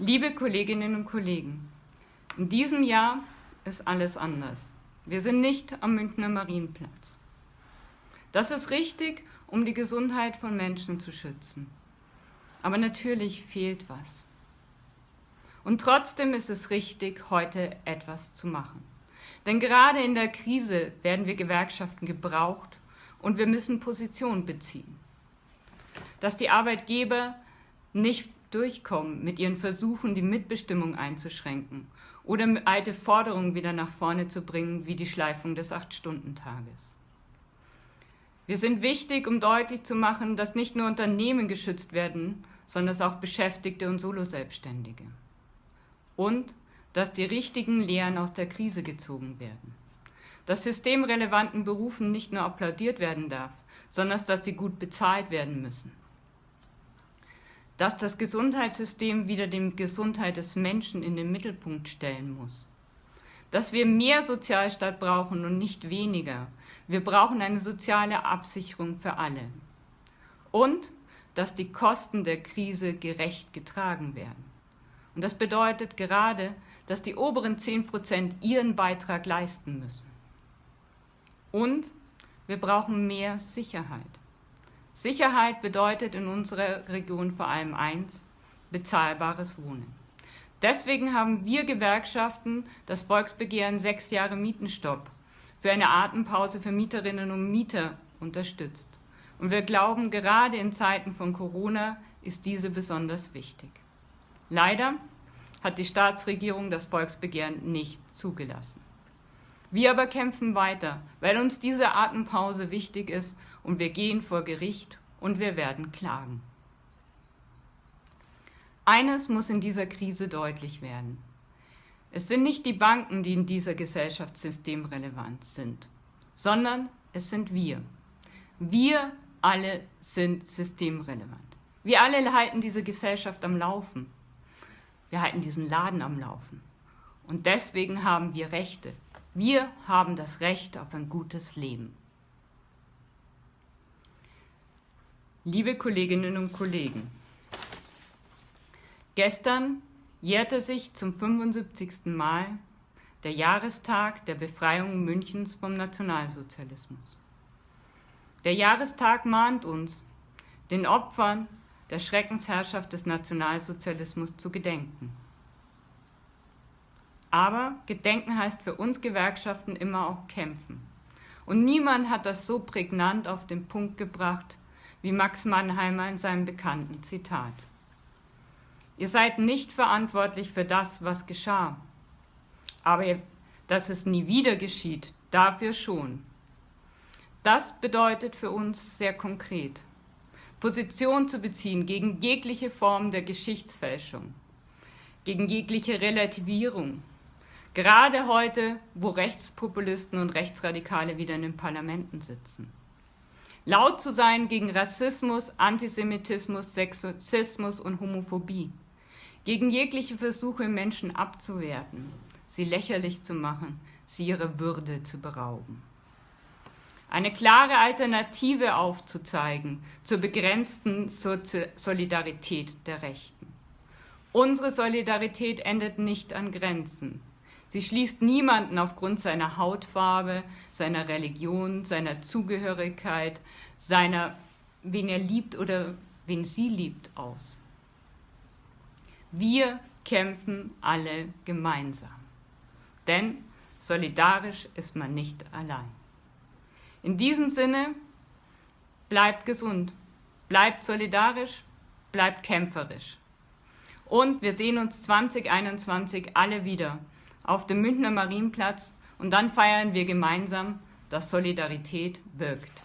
Liebe Kolleginnen und Kollegen, in diesem Jahr ist alles anders. Wir sind nicht am Münchner Marienplatz. Das ist richtig, um die Gesundheit von Menschen zu schützen. Aber natürlich fehlt was. Und trotzdem ist es richtig, heute etwas zu machen. Denn gerade in der Krise werden wir Gewerkschaften gebraucht und wir müssen Position beziehen. Dass die Arbeitgeber nicht durchkommen mit ihren Versuchen, die Mitbestimmung einzuschränken oder alte Forderungen wieder nach vorne zu bringen, wie die Schleifung des Acht-Stunden-Tages. Wir sind wichtig, um deutlich zu machen, dass nicht nur Unternehmen geschützt werden, sondern auch Beschäftigte und Soloselbstständige. Und dass die richtigen Lehren aus der Krise gezogen werden. Dass systemrelevanten Berufen nicht nur applaudiert werden darf, sondern dass sie gut bezahlt werden müssen dass das Gesundheitssystem wieder die Gesundheit des Menschen in den Mittelpunkt stellen muss. Dass wir mehr Sozialstaat brauchen und nicht weniger. Wir brauchen eine soziale Absicherung für alle. Und dass die Kosten der Krise gerecht getragen werden. Und das bedeutet gerade, dass die oberen 10 Prozent ihren Beitrag leisten müssen. Und wir brauchen mehr Sicherheit. Sicherheit bedeutet in unserer Region vor allem eins, bezahlbares Wohnen. Deswegen haben wir Gewerkschaften das Volksbegehren sechs Jahre Mietenstopp für eine Atempause für Mieterinnen und Mieter unterstützt. Und wir glauben, gerade in Zeiten von Corona ist diese besonders wichtig. Leider hat die Staatsregierung das Volksbegehren nicht zugelassen. Wir aber kämpfen weiter, weil uns diese Atempause wichtig ist und wir gehen vor Gericht und wir werden klagen. Eines muss in dieser Krise deutlich werden. Es sind nicht die Banken, die in dieser Gesellschaft systemrelevant sind, sondern es sind wir. Wir alle sind systemrelevant. Wir alle halten diese Gesellschaft am Laufen. Wir halten diesen Laden am Laufen. Und deswegen haben wir Rechte. Wir haben das Recht auf ein gutes Leben. Liebe Kolleginnen und Kollegen, gestern jährte sich zum 75. Mal der Jahrestag der Befreiung Münchens vom Nationalsozialismus. Der Jahrestag mahnt uns, den Opfern der Schreckensherrschaft des Nationalsozialismus zu gedenken. Aber Gedenken heißt für uns Gewerkschaften immer auch kämpfen. Und niemand hat das so prägnant auf den Punkt gebracht wie Max Mannheimer in seinem bekannten Zitat. Ihr seid nicht verantwortlich für das, was geschah. Aber dass es nie wieder geschieht, dafür schon. Das bedeutet für uns sehr konkret, Position zu beziehen gegen jegliche Form der Geschichtsfälschung, gegen jegliche Relativierung, gerade heute, wo Rechtspopulisten und Rechtsradikale wieder in den Parlamenten sitzen laut zu sein gegen Rassismus, Antisemitismus, Sexismus und Homophobie, gegen jegliche Versuche, Menschen abzuwerten, sie lächerlich zu machen, sie ihrer Würde zu berauben. Eine klare Alternative aufzuzeigen zur begrenzten Solidarität der Rechten. Unsere Solidarität endet nicht an Grenzen. Sie schließt niemanden aufgrund seiner Hautfarbe, seiner Religion, seiner Zugehörigkeit, seiner, wen er liebt oder wen sie liebt, aus. Wir kämpfen alle gemeinsam. Denn solidarisch ist man nicht allein. In diesem Sinne, bleibt gesund, bleibt solidarisch, bleibt kämpferisch. Und wir sehen uns 2021 alle wieder auf dem Münchner Marienplatz und dann feiern wir gemeinsam, dass Solidarität wirkt.